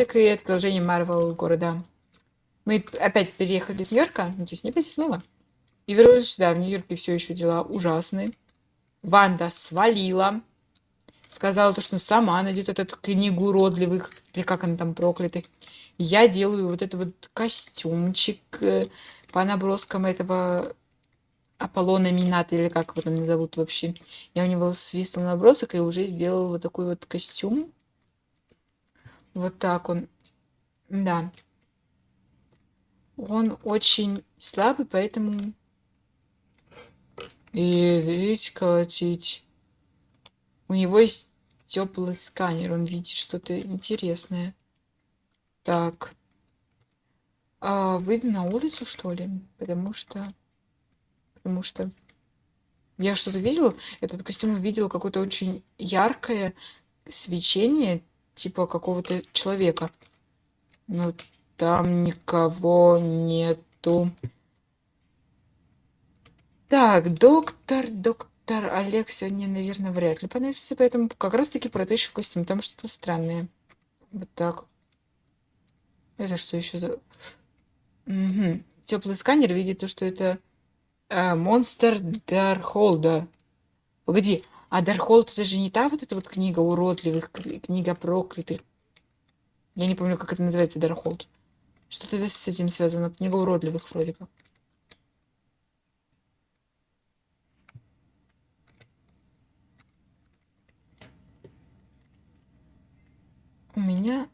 так и продолжение Марвел города. Мы опять переехали с Нью-Йорка, ну, то есть не опять, а снова. И вернулись сюда. В Нью-Йорке все еще дела ужасные. Ванда свалила. Сказала то, что сама найдет эту книгу уродливых, или как она там проклятых. Я делаю вот этот вот костюмчик э, по наброскам этого Аполлона Мината, или как его там зовут вообще. Я у него свистнул набросок и уже сделал вот такой вот костюм. Вот так он. Да. Он очень слабый, поэтому... И видите, колотить. У него есть теплый сканер, он видит что-то интересное. Так. А, выйду на улицу, что ли? Потому что... Потому что... Я что-то видел, этот костюм видел какое-то очень яркое свечение, типа какого-то человека. Но там никого нету. Так, доктор, доктор Олег сегодня, наверное, вряд ли понадобится, поэтому как раз-таки протащу костюм. Там что-то странное. Вот так. Это что еще за... Угу. Теплый сканер видит то, что это э, монстр Дархолда. Погоди, а Дархолд это же не та вот эта вот книга уродливых, книга проклятых. Я не помню, как это называется, Дархолд. Что-то с этим связано. Книга уродливых вроде как. У меня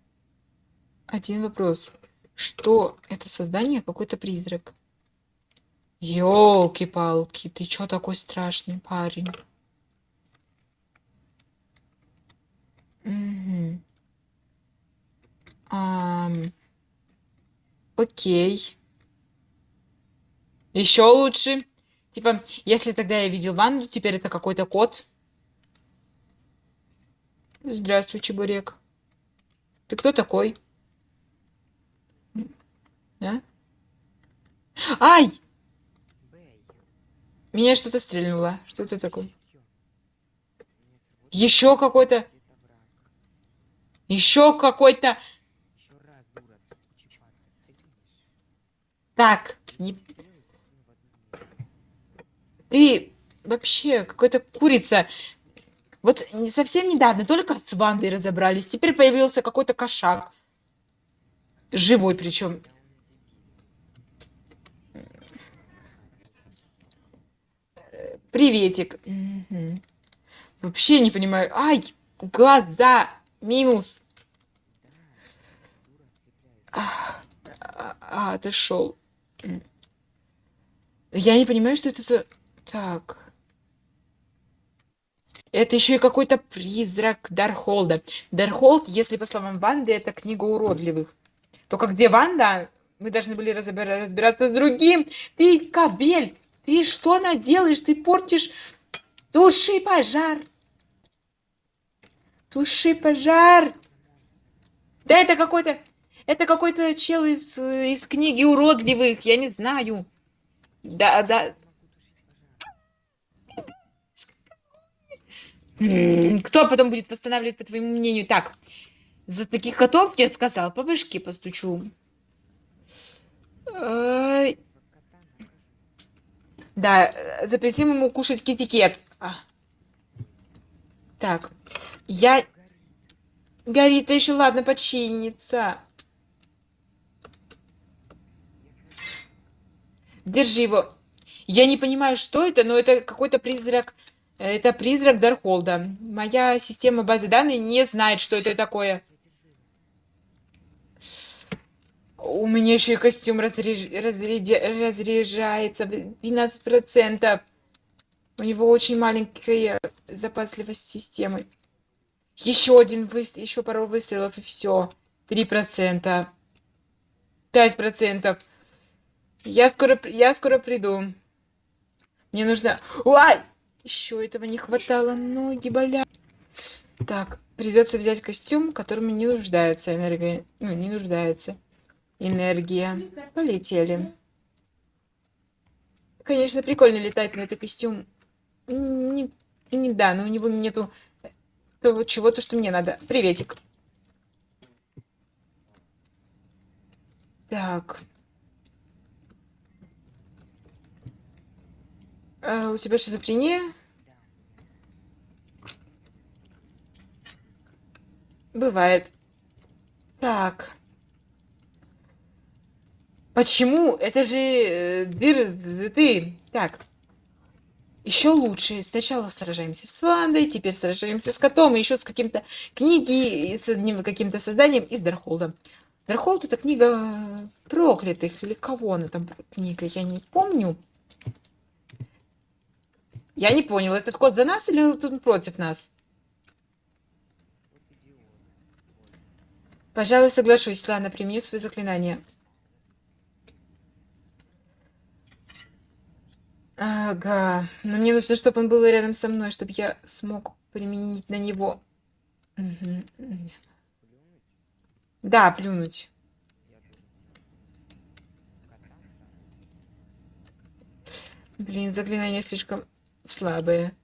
один вопрос. Что это создание? Какой-то призрак. Ёлки-палки, ты чё такой страшный парень? Угу. Ам... Окей. Еще лучше. Типа, если тогда я видел ванну, теперь это какой-то кот. Здравствуй, чебурек. Ты кто такой? А? Ай! Меня что-то стрельнуло. Что это такое? Еще какой-то... Еще какой-то... Так, не... Ты вообще какой-то курица. Вот совсем недавно только с Вандой разобрались. Теперь появился какой-то кошак. Живой причем. Приветик. Угу. Вообще не понимаю. Ай, глаза. Минус. А, а, а отошел. Я не понимаю, что это за... Так. Это еще и какой-то призрак Дархолда. Дархолд, если по словам Ванды, это книга уродливых. Только где Ванда, мы должны были разбира разбираться с другим. Ты, кабель, ты что наделаешь? Ты портишь... Туши пожар. Туши пожар. Да это какой-то... Это какой-то чел из, из книги уродливых, я не знаю. Да, да. Кто потом будет восстанавливать, по твоему мнению? Так, за таких котов я сказал, по башке постучу. Да, запретим ему кушать китикет. А. Так, я... Горит, еще ладно, починится. Держи его. Я не понимаю, что это, но это какой-то призрак. Это призрак Дархолда. Моя система базы данных не знает, что это такое. У меня еще и костюм разряж... разряд... разряжается 12%. У него очень маленькая запасливость системы. Еще один выстрел, еще пару выстрелов и все. 3%. 5%. Я скоро, я скоро приду. Мне нужно... Ой! Еще этого не хватало. Ноги болят. Так, придется взять костюм, которому не нуждается энергия. Ну, не нуждается. Энергия. Полетели. Конечно, прикольно летать, но это костюм... Не, не да, но у него нету того чего-то, что мне надо. Приветик. Так. А, у тебя шизофрения? Бывает. Так. Почему? Это же э, дыр, ты. Так. Еще лучше. Сначала сражаемся с Вандой, теперь сражаемся с котом, и еще с каким-то книги, с одним каким-то созданием из Дархолда. Дархолд это книга проклятых, или кого она там книга, я не помню. Я не понял, этот кот за нас или он против нас? Пожалуй, соглашусь. Ладно, применю свои заклинания. Ага. Но мне нужно, чтобы он был рядом со мной, чтобы я смог применить на него. Угу. Да, плюнуть. Блин, заклинания слишком слабые.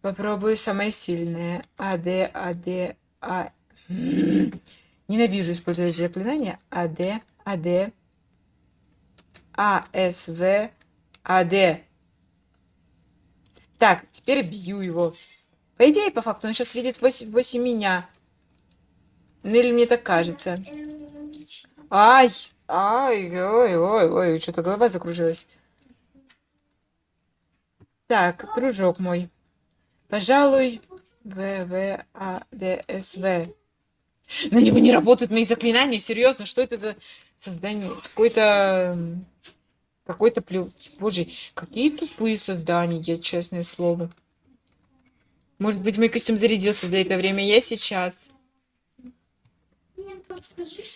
Попробую самое сильное. АД, АД, А. Ненавижу использовать заклинания. АД, АД, АСВ, АД. Так, теперь бью его. По идее, по факту, он сейчас видит 8, 8 меня. Ну или мне так кажется. Ай! Ай, ой, ой, ой, что-то голова закружилась. Так, дружок мой. Пожалуй, В, В, А, Д, С, В. На него не работают мои заклинания, серьезно, что это за создание? Какой-то... Какой-то плю... Боже, какие тупые создания, честное слово. Может быть, мой костюм зарядился до этого время, я сейчас.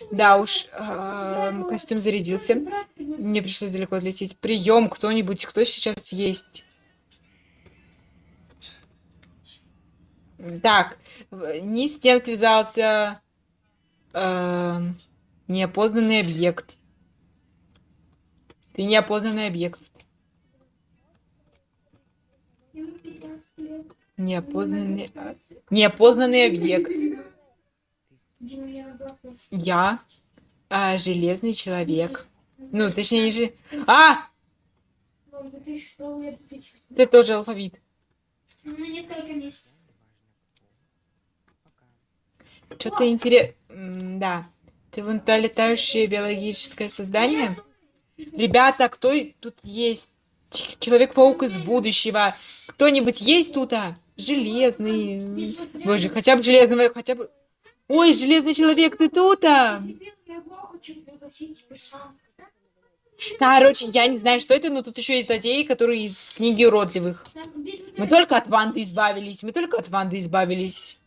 Да уж, э, костюм зарядился. Мне пришлось далеко отлететь. Прием, кто-нибудь, кто сейчас есть? Так, не с тем связался э, неопознанный объект. Ты неопознанный объект. Неопознанный... Неопознанный объект. Я а, железный человек. Ну, точнее, не же... А! Ты тоже алфавит. Что-то интересно... Да. Ты вон то летающее биологическое создание? Ребята, кто тут есть? Человек-паук из будущего. Кто-нибудь есть тут? А? Железный. Боже, хотя бы железного, хотя бы... Ой, железный человек, ты тут? А? Короче, я не знаю, что это, но тут еще есть злодеи, которые из книги уродливых. Мы только от Ванды избавились, мы только от Ванды избавились.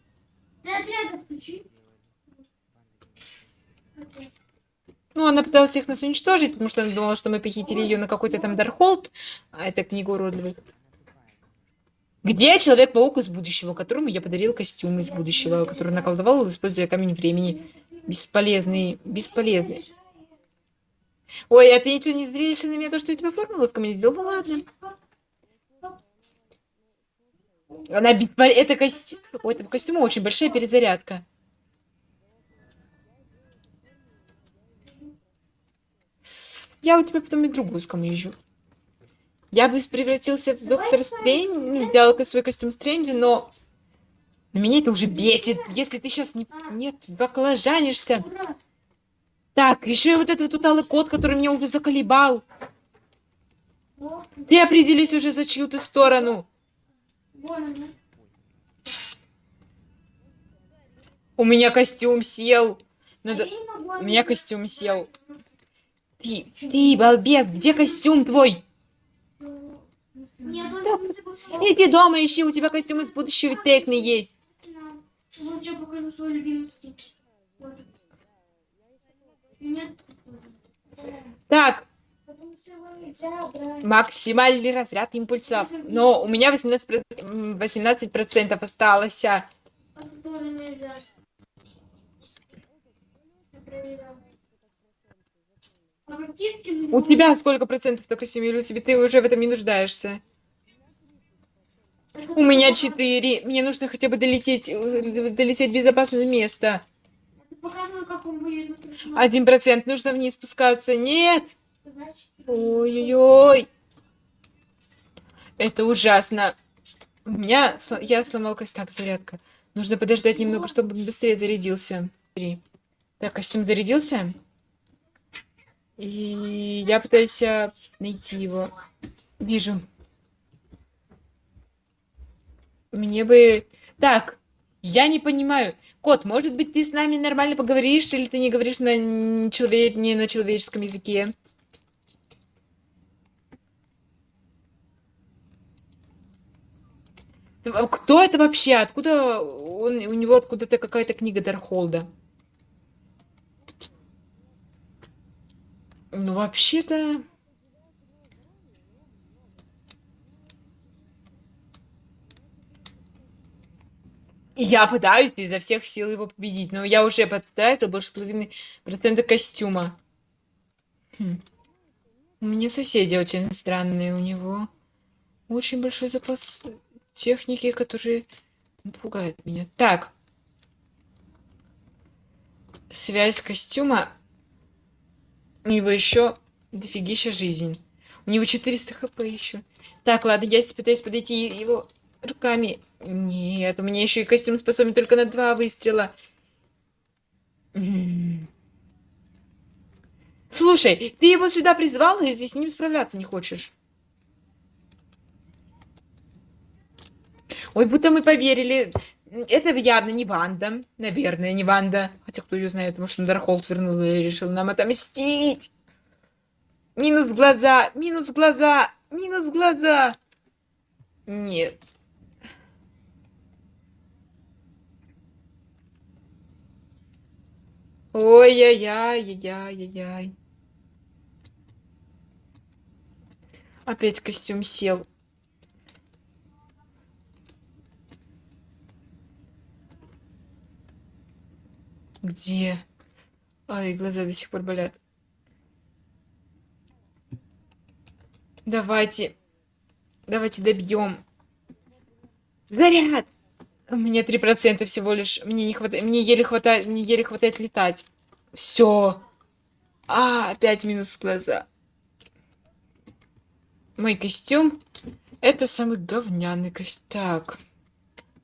Ну, она пыталась их нас уничтожить, потому что она думала, что мы похитили ее на какой-то там Дархолд. А это книга уродливых. Где Человек-паук из будущего, которому я подарил костюм из будущего, который наколдовал, используя камень времени? Бесполезный, бесполезный. Ой, а ты ничего не зришь на меня, то, что я тебе формулу ко мне сделал? Ну ладно. Она бесполезна. Это костюм. У этого костюма очень большая перезарядка. Я у тебя потом и другую скамью Я бы превратился в доктора Стрэнджа, ну, взял свой костюм Стрэнджа, но... Но меня это уже бесит. Если ты сейчас не... Нет, баклажанишься. Так, еще вот этот вот алый кот, который меня уже заколебал. Ты определись уже за чью ты сторону. У меня костюм сел. Надо... У меня костюм сел. Ты, ты, балбес, где костюм твой? Иди дома ищи, у тебя костюм из будущего Текны есть. Так. Максимальный разряд импульсов. Но у меня 18%, 18 осталось. У тебя сколько процентов на костюме? Или у тебя ты уже в этом не нуждаешься? У меня четыре. Мне нужно хотя бы долететь, долететь в безопасное место. Один процент. Нужно вниз спускаться. Нет! Ой-ой-ой. Это ужасно. У меня... Я сломал кость. Так, зарядка. Нужно подождать немного, чтобы он быстрее зарядился. Три. Так, костюм зарядился. И я пытаюсь а, найти его. Вижу. Мне бы... Так, я не понимаю. Кот, может быть, ты с нами нормально поговоришь, или ты не говоришь на, человек... не на человеческом языке? Кто это вообще? Откуда он, у него откуда-то какая-то книга Дархолда? Ну, вообще-то... Я пытаюсь изо всех сил его победить, но я уже потратил больше половины процента костюма. Хм. У меня соседи очень странные, у него очень большой запас техники, которые пугают меня. Так. Связь костюма. У него еще дофигища жизнь. У него 400 хп еще. Так, ладно, я пытаюсь подойти его руками. Нет, у меня еще и костюм способен только на два выстрела. Слушай, ты его сюда призвал, и ты с ним справляться не хочешь? Ой, будто мы поверили. Это явно не Ванда. Наверное, не Ванда. Хотя кто ее знает, что Дархолд вернул и решил нам отомстить. Минус глаза, минус глаза, минус глаза. Нет. Ой-яй-яй-яй-яй-яй. Опять костюм сел. Где? Ай, глаза до сих пор болят. Давайте. Давайте добьем. Заряд! У меня три процента всего лишь. Мне не хватает. Мне еле хватает. Мне еле хватает летать. Все. А, опять минус глаза. Мой костюм. Это самый говняный костюм. Так.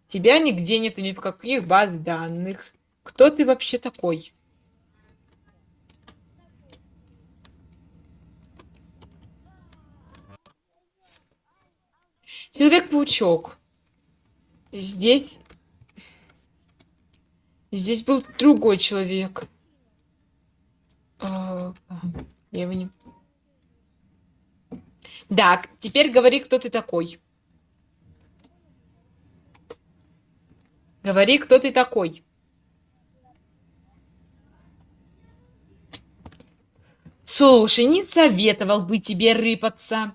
Тебя нигде нету ни в каких баз данных. Кто ты вообще такой? Человек-паучок. Здесь... Здесь был другой человек. А, я его не... Так, теперь говори, кто ты такой. Говори, кто ты такой. Слушай, не советовал бы тебе рыпаться.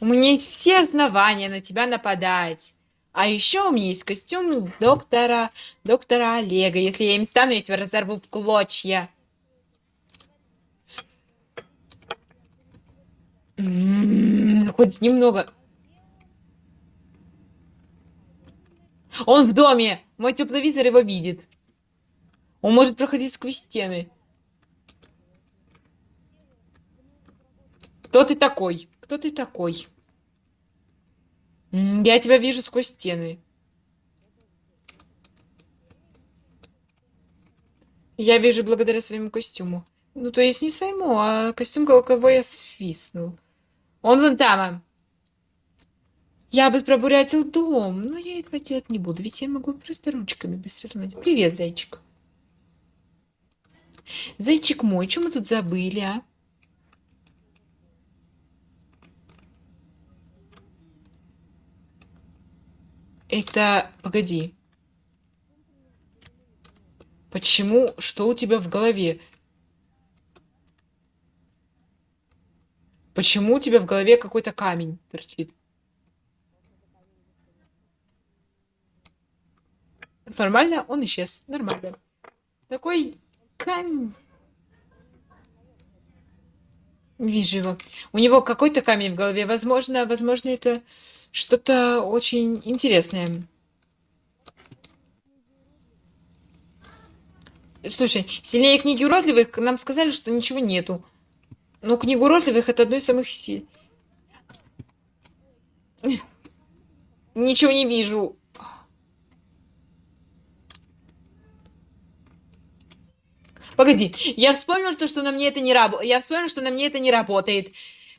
У меня есть все основания на тебя нападать. А еще у меня есть костюм доктора, доктора Олега. Если я им стану, я тебя разорву в клочья. М-м-м, хоть немного. Он в доме. Мой тепловизор его видит. Он может проходить сквозь стены. Кто ты такой? Кто ты такой? Я тебя вижу сквозь стены. Я вижу благодаря своему костюму. Ну, то есть не своему, а костюм, кого я свистнул. Он вон там. Я бы пробурятил дом, но я этого делать не буду, ведь я могу просто ручками быстро сломать. Привет, зайчик. Зайчик мой, что мы тут забыли, а? Это... Погоди. Почему? Что у тебя в голове? Почему у тебя в голове какой-то камень торчит? Формально он исчез. Нормально. Такой камень. Вижу его. У него какой-то камень в голове. Возможно, возможно, это что-то очень интересное. Слушай, сильнее книги уродливых нам сказали, что ничего нету. Но книга уродливых это одно из самых сил. Ничего не вижу. Погоди, я вспомнил то, что на мне это не работает. Я вспомнил, что на мне это не работает.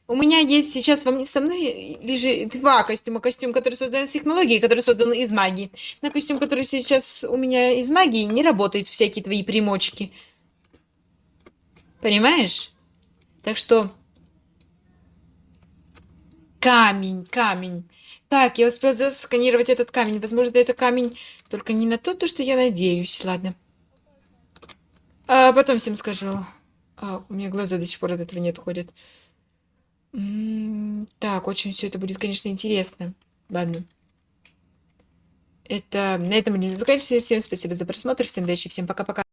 У меня есть сейчас со мной лежит два костюма. Костюм, который создан из технологии, который создан из магии. На костюм, который сейчас у меня из магии, не работают всякие твои примочки. Понимаешь? Так что... Камень, камень. Так, я успел засканировать этот камень. Возможно, это камень только не на то, то, что я надеюсь. Ладно. А потом всем скажу. А, у меня глаза до сих пор от этого не отходят. М, Так, очень все это будет, конечно, интересно. Ладно. Это на этом мы заканчиваем. Всем спасибо за просмотр. Всем удачи, всем пока-пока.